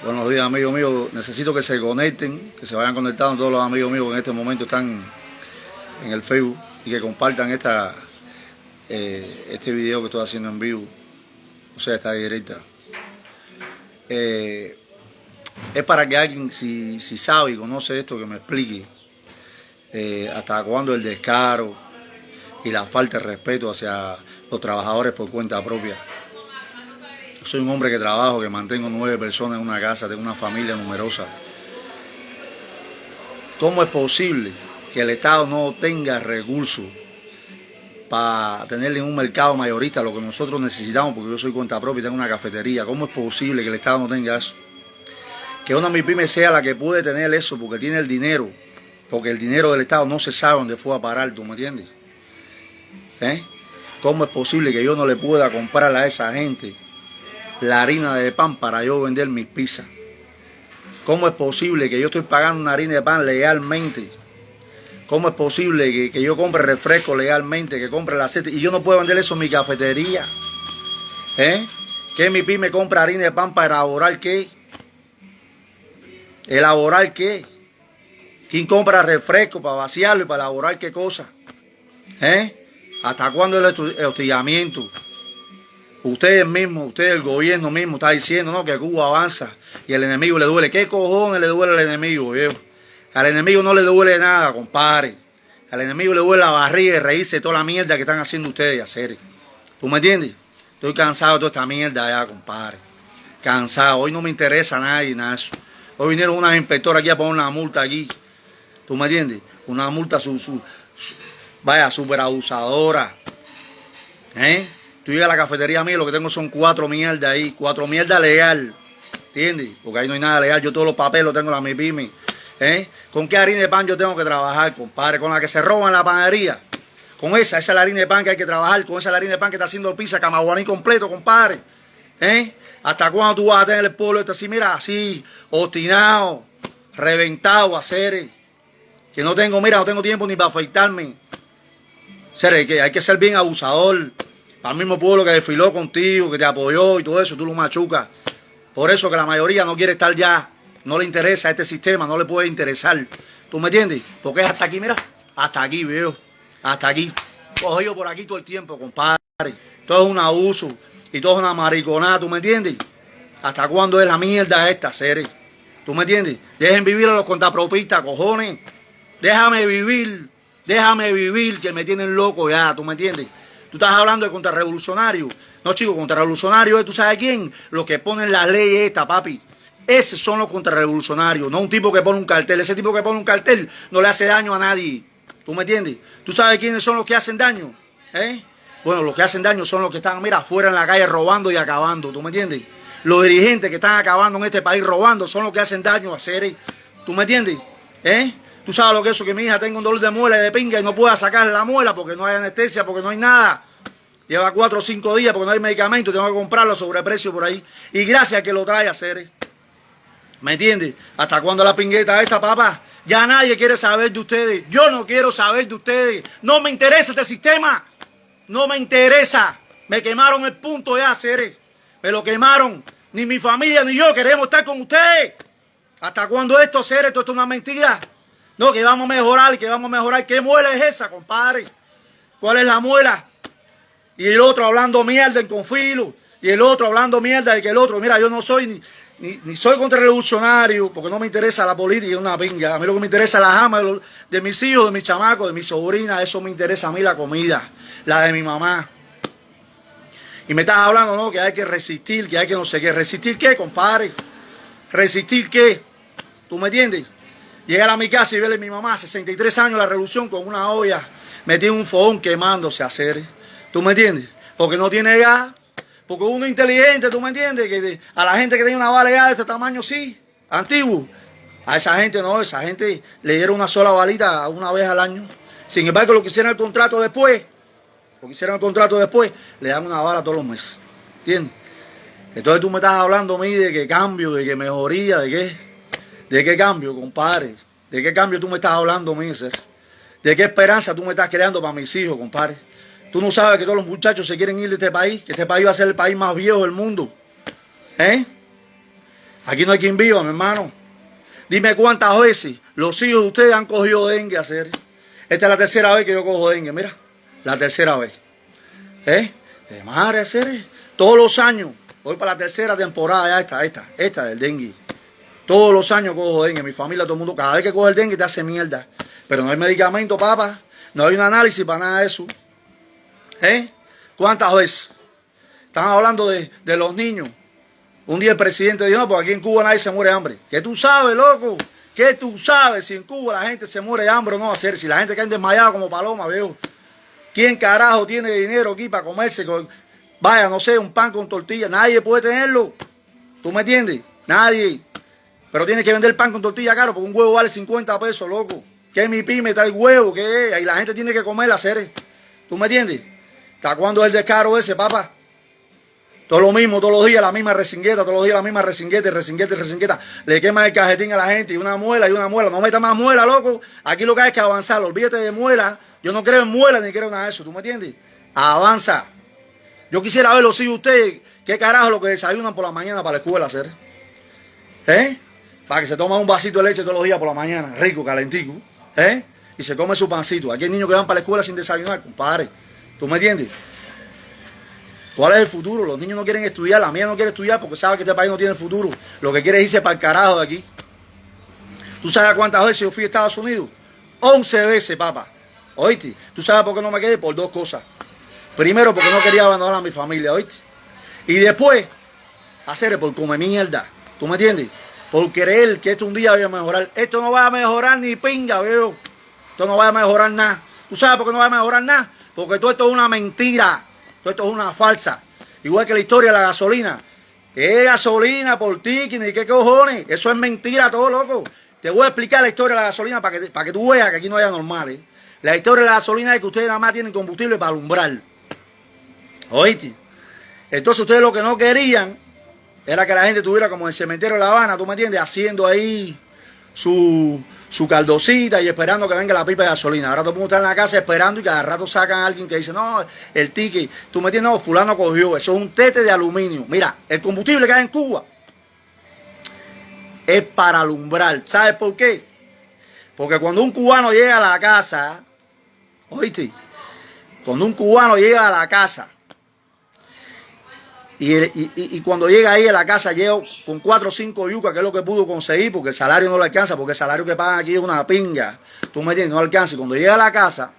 Buenos días, amigos míos. Necesito que se conecten, que se vayan conectando todos los amigos míos que en este momento están en el Facebook y que compartan esta, eh, este video que estoy haciendo en vivo, o sea, esta directa. Eh, es para que alguien, si, si, sabe y conoce esto, que me explique eh, hasta cuándo el descaro y la falta de respeto hacia los trabajadores por cuenta propia soy un hombre que trabajo, que mantengo nueve personas en una casa, tengo una familia numerosa. ¿Cómo es posible que el Estado no tenga recursos para tenerle en un mercado mayorista lo que nosotros necesitamos? Porque yo soy cuenta propia y tengo una cafetería. ¿Cómo es posible que el Estado no tenga eso? Que una MIPYME sea la que puede tener eso porque tiene el dinero. Porque el dinero del Estado no se sabe dónde fue a parar, ¿tú me entiendes? ¿Eh? ¿Cómo es posible que yo no le pueda comprar a esa gente la harina de pan para yo vender mis pizzas. ¿Cómo es posible que yo estoy pagando una harina de pan legalmente? ¿Cómo es posible que, yo compre refresco legalmente, que compre el aceite y yo no puedo vender eso en mi cafetería? ¿Eh? ¿Que mi pyme compra harina de pan para elaborar qué? ¿Elaborar qué? ¿Quién compra refresco para vaciarlo y para elaborar qué cosa? ¿Eh? ¿Hasta cuándo el hostigamiento? Ustedes mismos, ustedes, el gobierno mismo está diciendo ¿no? que Cuba avanza y el enemigo le duele. ¿Qué cojones le duele al enemigo, viejo? Al enemigo no le duele nada, compadre. Al enemigo le duele la barriga y reírse de toda la mierda que están haciendo ustedes hacer. ¿Tú me entiendes? Estoy cansado de toda esta mierda ya, compadre. Cansado. Hoy no me interesa nadie, nada Hoy vinieron unas inspectoras aquí a poner una multa aquí. ¿Tú me entiendes? Una multa, su, su, vaya, super abusadora. ¿Eh? Tú llegas a la cafetería mía, lo que tengo son cuatro mierdas ahí, cuatro mierdas legal. ¿Entiendes? Porque ahí no hay nada legal. Yo todos los papeles los tengo en la MIPIMI. ¿Eh? ¿Con qué harina de pan yo tengo que trabajar, compadre? Con la que se roba en la panadería. Con esa, esa es la harina de pan que hay que trabajar. Con esa es la harina de pan que está haciendo pizza, camaguaní completo, compadre. ¿Eh? ¿Hasta cuándo tú vas a tener el pueblo este así, mira, así, obstinado, reventado a hacer? Que no tengo, mira, no tengo tiempo ni para afeitarme. Ser, que hay que ser bien abusador al mismo pueblo que desfiló contigo, que te apoyó y todo eso, tú lo machucas. Por eso que la mayoría no quiere estar ya, no le interesa este sistema, no le puede interesar. ¿Tú me entiendes? Porque es hasta aquí, mira, hasta aquí, veo, hasta aquí. Cogido por aquí todo el tiempo, compadre. Todo es un abuso y todo es una mariconada, ¿tú me entiendes? ¿Hasta cuándo es la mierda esta, serie? ¿Tú me entiendes? Dejen vivir a los contapropistas, cojones. Déjame vivir, déjame vivir, que me tienen loco ya, ¿tú me entiendes? Tú estás hablando de contrarrevolucionario. No, chico, contrarrevolucionario es, ¿tú sabes quién? Los que ponen la ley esta, papi. Esos son los contrarrevolucionarios, no un tipo que pone un cartel. Ese tipo que pone un cartel no le hace daño a nadie. ¿Tú me entiendes? ¿Tú sabes quiénes son los que hacen daño? ¿Eh? Bueno, los que hacen daño son los que están, mira, afuera en la calle robando y acabando. ¿Tú me entiendes? Los dirigentes que están acabando en este país robando son los que hacen daño a seres. ¿Tú me entiendes? ¿Eh? Tú sabes lo que es eso, que mi hija tenga un dolor de muela y de pinga y no pueda sacar la muela porque no hay anestesia, porque no hay nada. Lleva cuatro o cinco días porque no hay medicamento, tengo que comprarlo a sobreprecio por ahí. Y gracias que lo trae a hacer. ¿Me entiendes? ¿Hasta cuándo la pingueta esta, papá? Ya nadie quiere saber de ustedes. Yo no quiero saber de ustedes. No me interesa este sistema. No me interesa. Me quemaron el punto de hacer. Me lo quemaron. Ni mi familia ni yo queremos estar con ustedes. ¿Hasta cuándo esto, seres? Esto es una mentira. No, que vamos a mejorar, que vamos a mejorar. ¿Qué muela es esa, compadre? ¿Cuál es la muela? Y el otro hablando mierda en confilo. Y el otro hablando mierda de que el otro, mira, yo no soy ni, ni, soy contrarrevolucionario, porque no me interesa la política, es una pinga. A mí lo que me interesa es la jama de, de mis hijos, de mis chamacos, de mis sobrinas. Eso me interesa a mí la comida, la de mi mamá. Y me estás hablando, ¿no? Que hay que resistir, que hay que no sé qué. ¿Resistir qué, compadre? ¿Resistir qué? ¿Tú me entiendes? Llegar a mi casa y verle a mi mamá, 63 años, la revolución, con una olla, metí un fogón quemándose a hacer. ¿Tú me entiendes? Porque no tiene gas. Porque uno inteligente, ¿tú me entiendes? Que a la gente que tiene una bala de este tamaño, sí, antiguo. A esa gente no, esa gente le dieron una sola balita una vez al año. Sin embargo, lo que hicieron el contrato después, lo que hicieron el contrato después, le dan una bala todos los meses. ¿Entiendes? Entonces tú me estás hablando a mí de que cambio, de que mejoría, de qué. ¿De qué cambio, compadre? ¿De qué cambio tú me estás hablando, Miser? ¿De qué esperanza tú me estás creando para mis hijos, compadre? Tú no sabes que todos los muchachos se quieren ir de este país, que este país va a ser el país más viejo del mundo. ¿Eh? Aquí no hay quien viva, mi hermano. Dime cuántas veces los hijos de ustedes han cogido dengue a hacer. Esta es la tercera vez que yo cojo dengue, mira. La tercera vez. ¿Eh? De madre hacer. Todos los años. Voy para la tercera temporada, ya esta, esta, esta del dengue. Todos los años cojo dengue. Mi familia, todo el mundo, cada vez que coge el dengue te hace mierda. Pero no hay medicamento, papá. No hay un análisis para nada de eso. ¿Eh? ¿Cuántas veces? Están hablando de, de los niños. Un día el presidente dijo, no, pues aquí en Cuba nadie se muere de hambre. ¿Qué tú sabes, loco? ¿Qué tú sabes si en Cuba la gente se muere de hambre o no hacer? Si la gente cae desmayada como paloma, veo. ¿Quién carajo tiene dinero aquí para comerse? Con, vaya, no sé, un pan con tortilla. Nadie puede tenerlo. ¿Tú me entiendes? Nadie. Pero tiene que vender pan con tortilla caro porque un huevo vale 50 pesos, loco. ¿Qué es mi pyme? Está el huevo, ¿qué es? Y la gente tiene que comer las seres. ¿Tú me entiendes? ¿Hasta cuándo es el descaro ese, papá? Todo lo mismo, todos los días la misma resingueta, todos los días la misma resingueta, resingueta, resingueta. Le quema el cajetín a la gente y una muela y una muela. No meta más muela, loco. Aquí lo que hay es que avanzar. Olvídate de muela. Yo no creo en muela ni creo nada de eso. ¿Tú me entiendes? Avanza. Yo quisiera verlo si ustedes, qué carajo lo que desayunan por la mañana para la escuela hacer. ¿Eh? Para que se tome un vasito de leche todos los días por la mañana, rico, calentico. ¿Eh? Y se come su pancito. Aquí hay niños que van para la escuela sin desayunar, compadre. ¿Tú me entiendes? ¿Cuál es el futuro? Los niños no quieren estudiar, la mía no quiere estudiar porque sabe que este país no tiene futuro. Lo que quiere es irse para el carajo de aquí. ¿Tú sabes cuántas veces yo fui a Estados Unidos? 11 veces, papá. ¿Oíste? ¿Tú sabes por qué no me quedé? Por dos cosas. Primero, porque no quería abandonar a mi familia, ¿oíste? Y después, hacer por comer mierda. ¿Tú me entiendes? Por creer que esto un día va a mejorar. Esto no va a mejorar ni pinga, veo. Esto no va a mejorar nada. ¿Tú sabes por qué no va a mejorar nada? Porque todo esto es una mentira. Todo esto es una falsa. Igual que la historia de la gasolina. ¿Qué gasolina por ti? ¿Ni qué cojones? Eso es mentira, todo loco. Te voy a explicar la historia de la gasolina para que, para que tú veas que aquí no haya normales. La historia de la gasolina es que ustedes nada más tienen combustible para alumbrar. ¿Oíste? Entonces ustedes lo que no querían era que la gente tuviera como el cementerio de La Habana, ¿tú me entiendes? Haciendo ahí su, su caldosita y esperando que venga la pipa de gasolina. Ahora todo el mundo está en la casa esperando y cada rato sacan a alguien que dice, no, el ticket, tú me entiendes, no, fulano cogió, eso es un tete de aluminio. Mira, el combustible que hay en Cuba es para alumbrar. ¿Sabes por qué? Porque cuando un cubano llega a la casa, oíste, cuando un cubano llega a la casa, y, cuando llega ahí a la casa, llego con cuatro o cinco yucas, que es lo que pudo conseguir, porque el salario no le alcanza, porque el salario que pagan aquí es una pinga. Tú me entiendes, no alcanza. Y cuando llega a la casa,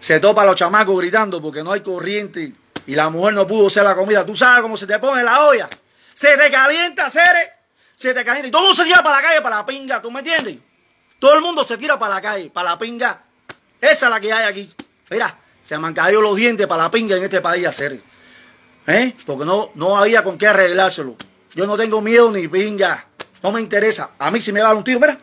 se topa a los chamacos gritando porque no hay corriente y la mujer no pudo hacer la comida. Tú sabes cómo se te pone la olla. Se te calienta, Cere. Se te calienta. Y todo el mundo se tira para la calle, para la pinga. ¿Tú me entiendes? Todo el mundo se tira para la calle, para la pinga. Esa es la que hay aquí. Mira, se me han caído los dientes para la pinga en este país, Cere. ¿Eh? Porque no, no había con qué arreglárselo. Yo no tengo miedo ni pinga. No me interesa. A mí si me va un tiro, mira,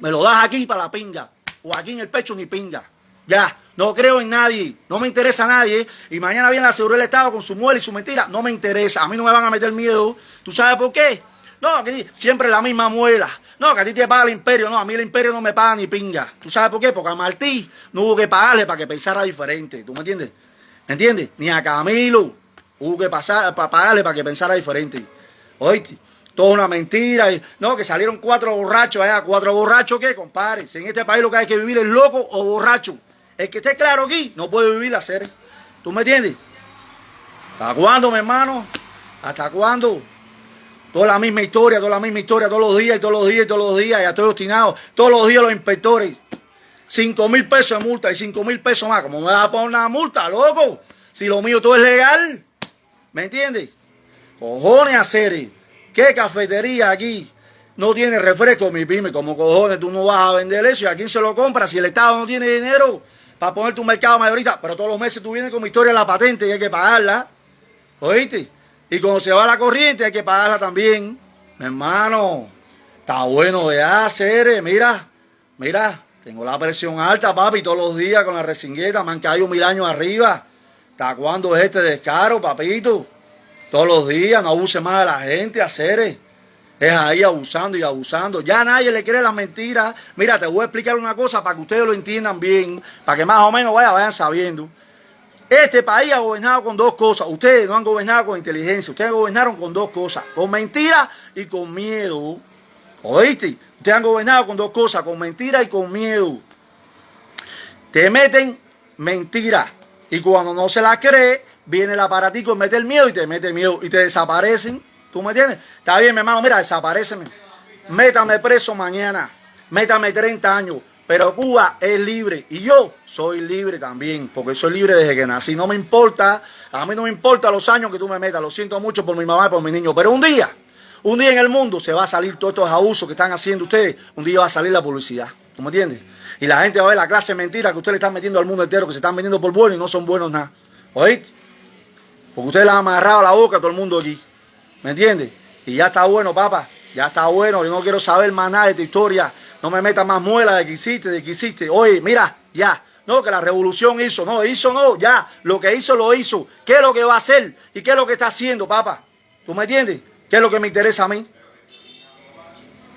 me lo das aquí para la pinga. O aquí en el pecho ni pinga. Ya, no creo en nadie. No me interesa a nadie. Y mañana viene la seguridad del Estado con su muela y su mentira. No me interesa. A mí no me van a meter miedo. ¿Tú sabes por qué? No, que siempre la misma muela. No, que a ti te paga el imperio. No, a mí el imperio no me paga ni pinga. ¿Tú sabes por qué? Porque a Martí no hubo que pagarle para que pensara diferente. ¿Tú me entiendes? ¿Me entiendes? Ni a Camilo. Hubo que pasar, para pagarle para que pensara diferente. Oíste, toda una mentira. no, que salieron cuatro borrachos allá. ¿Cuatro borrachos qué, compadre? Si en este país lo que hay que vivir es loco o borracho. El que esté claro aquí no puede vivir la serie. ¿Tú me entiendes? ¿Hasta cuándo, mi hermano? ¿Hasta cuándo? Toda la misma historia, toda la misma historia, todos los días y todos los días y todos los días. Ya estoy obstinado. Todos los días los inspectores. Cinco mil pesos de multa y cinco mil pesos más. ¿Cómo me va a poner una multa, loco? Si lo mío todo es legal. ¿Me entiendes? Cojones hacer. ¿Qué cafetería aquí no tiene refresco, mi pyme? Como cojones tú no vas a vender eso y a quién se lo compra si el Estado no tiene dinero para poner tu mercado mayorista. Pero todos los meses tú vienes con mi historia de la patente y hay que pagarla. ¿Oíste? Y cuando se va la corriente hay que pagarla también. Mi hermano, está bueno de hacer. Mira, mira, tengo la presión alta, papi, todos los días con la resingueta. Me han caído mil años arriba. ¿Hasta cuándo es este descaro, papito? Todos los días, no abuse más de la gente, hacer es ahí abusando y abusando. Ya nadie le cree las mentiras. Mira, te voy a explicar una cosa para que ustedes lo entiendan bien, para que más o menos vayan sabiendo. Este país ha gobernado con dos cosas. Ustedes no han gobernado con inteligencia. Ustedes gobernaron con dos cosas. Con mentira y con miedo. ¿Oíste? Ustedes han gobernado con dos cosas. Con mentira y con miedo. Te meten mentira. Y cuando no se la cree, viene el aparatico, mete el miedo y te mete miedo. Y te desaparecen. ¿Tú me entiendes? Está bien, mi hermano. Mira, desapareceme. Métame preso mañana. Métame 30 años pero Cuba es libre y yo soy libre también, porque soy libre desde que nací. No me importa, a mí no me importa los años que tú me metas, lo siento mucho por mi mamá y por mi niño, pero un día, un día en el mundo se va a salir todos estos abusos que están haciendo ustedes, un día va a salir la publicidad, ¿tú me entiendes? Y la gente va a ver la clase de mentiras que ustedes le están metiendo al mundo entero, que se están vendiendo por buenos y no son buenos nada. ¿Oíste? Porque ustedes le han amarrado la boca a todo el mundo aquí, ¿me entiendes? Y ya está bueno, papá, ya está bueno, yo no quiero saber más nada de tu historia no me metas más muela de que hiciste, de que hiciste. Oye, mira, ya. No, que la revolución hizo. No, hizo no, ya. Lo que hizo, lo hizo. ¿Qué es lo que va a hacer? ¿Y qué es lo que está haciendo, papá? ¿Tú me entiendes? ¿Qué es lo que me interesa a mí?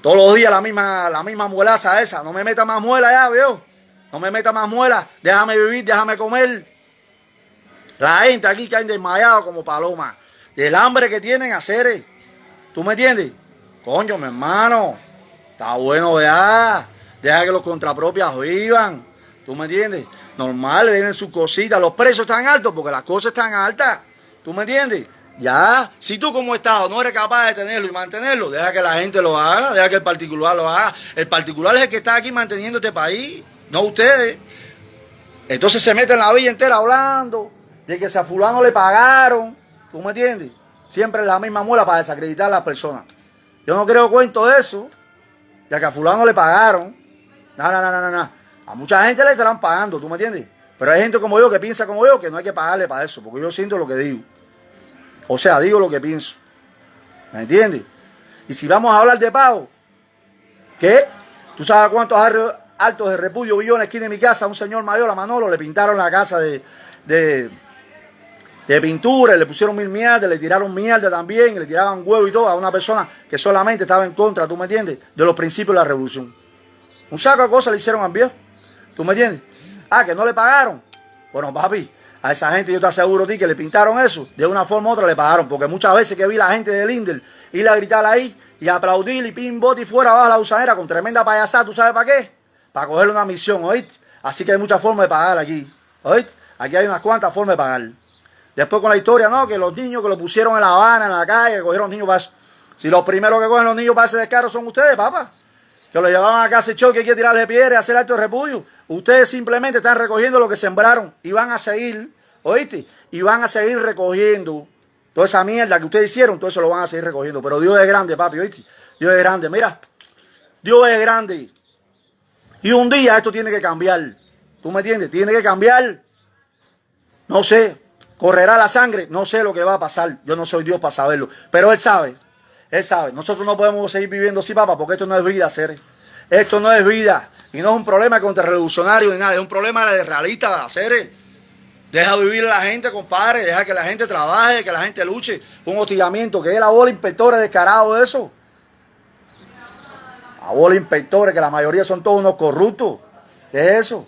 Todos los días la misma, la misma muelaza esa. No me meta más muela ya, veo. No me meta más muela. Déjame vivir, déjame comer. La gente aquí han desmayado como paloma. Del hambre que tienen hacer. ¿Tú me entiendes? Coño, mi hermano. Está bueno ya. Deja que los contrapropias vivan. ¿Tú me entiendes? Normal, vienen sus cositas. Los precios están altos porque las cosas están altas. ¿Tú me entiendes? Ya, si tú como Estado no eres capaz de tenerlo y mantenerlo, deja que la gente lo haga, deja que el particular lo haga. El particular es el que está aquí manteniendo este país, no ustedes. Entonces se meten la villa entera hablando de que a fulano le pagaron. ¿Tú me entiendes? Siempre la misma muela para desacreditar a las personas. Yo no creo cuento de eso ya que a fulano le pagaron. No, no, no, no, no. A mucha gente le estarán pagando, ¿tú me entiendes? Pero hay gente como yo que piensa como yo que no hay que pagarle para eso, porque yo siento lo que digo. O sea, digo lo que pienso. ¿Me entiendes? Y si vamos a hablar de pago, ¿qué? ¿Tú sabes cuántos altos de repudio vi yo en la esquina de mi casa? A un señor mayor, a Manolo, le pintaron la casa de, de pintura, le pusieron mil mierdas, le tiraron mierda también, le tiraban huevo y todo a una persona que solamente estaba en contra, ¿tú me entiendes? De los principios de la revolución. Un saco de cosas le hicieron viejo, ¿tú me entiendes? Ah, que no le pagaron. Bueno, papi, a esa gente yo te aseguro a ti que le pintaron eso, de una forma u otra le pagaron, porque muchas veces que vi la gente de Lindel ir a gritar ahí y aplaudir y pin, bot y fuera abajo la usadera con tremenda payasada, ¿tú sabes para qué? Para cogerle una misión, ¿oíste? Así que hay muchas formas de pagar aquí, ¿oíste? Aquí hay unas cuantas formas de pagar. Después con la historia, no, que los niños que lo pusieron en La Habana, en la calle, que cogieron niños para eso. Si los primeros que cogen los niños para ese descaro son ustedes, papá. Que lo llevaban a casa choque, que hay que tirarle piedra y hacer acto de repudio. Ustedes simplemente están recogiendo lo que sembraron y van a seguir, ¿oíste? Y van a seguir recogiendo toda esa mierda que ustedes hicieron, todo eso lo van a seguir recogiendo. Pero Dios es grande, papi, ¿oíste? Dios es grande. Mira, Dios es grande. Y un día esto tiene que cambiar. ¿Tú me entiendes? Tiene que cambiar. No sé, ¿Correrá la sangre? No sé lo que va a pasar. Yo no soy Dios para saberlo. Pero Él sabe. Él sabe. Nosotros no podemos seguir viviendo así, papá, porque esto no es vida, ser. Esto no es vida. Y no es un problema contra revolucionarios ni nada. Es un problema de realista, hacer. Deja vivir a la gente, compadre. Deja que la gente trabaje, que la gente luche. Un hostigamiento. Que es la bola inspectores descarado de eso. La bola inspectores, que la mayoría son todos unos corruptos. ¿Qué es eso?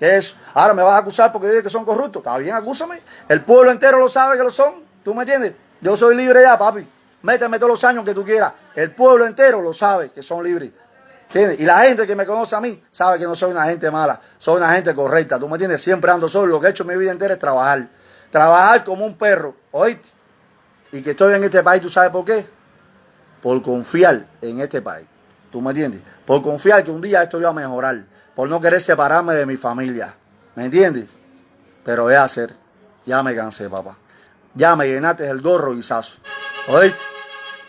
¿Qué es? Ahora me vas a acusar porque dices que son corruptos. Está bien, acúsame. El pueblo entero lo sabe que lo son. ¿Tú me entiendes? Yo soy libre ya, papi. Méteme todos los años que tú quieras. El pueblo entero lo sabe que son libres. Y la gente que me conoce a mí sabe que no soy una gente mala. Soy una gente correcta. ¿Tú me entiendes? Siempre ando solo. Lo que he hecho mi vida entera es trabajar. Trabajar como un perro. ¿Oíste? Y que estoy en este país, ¿tú sabes por qué? Por confiar en este país. ¿Tú me entiendes? Por confiar que un día esto iba a mejorar por no querer separarme de mi familia. ¿Me entiendes? Pero es hacer. Ya me cansé, papá. Ya me llenaste el gorro, guisazo. ¿Oíste?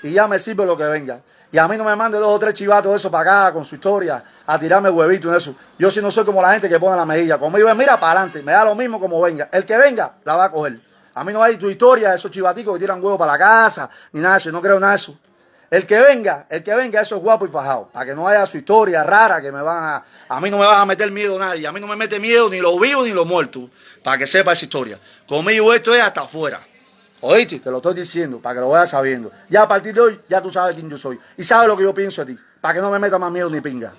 Y ya me sirve lo que venga. Y a mí no me mande dos o tres chivatos de eso para acá con su historia, a tirarme huevito en eso. Yo si no soy como la gente que pone la mejilla. Conmigo es mira para adelante, me da lo mismo como venga. El que venga, la va a coger. A mí no hay tu historia, esos chivaticos que tiran huevos para la casa, ni nada de eso. no creo nada de eso. El que venga, el que venga, eso es guapo y fajado. Para que no haya su historia rara que me van a. A mí no me van a meter miedo nadie. A mí no me mete miedo ni los vivos ni los muertos. Para que sepa esa historia. Conmigo esto es hasta afuera. ¿Oíste? Te lo estoy diciendo para que lo vayas sabiendo. Ya a partir de hoy, ya tú sabes quién yo soy. Y sabes lo que yo pienso de ti. Para que no me meta más miedo ni pinga.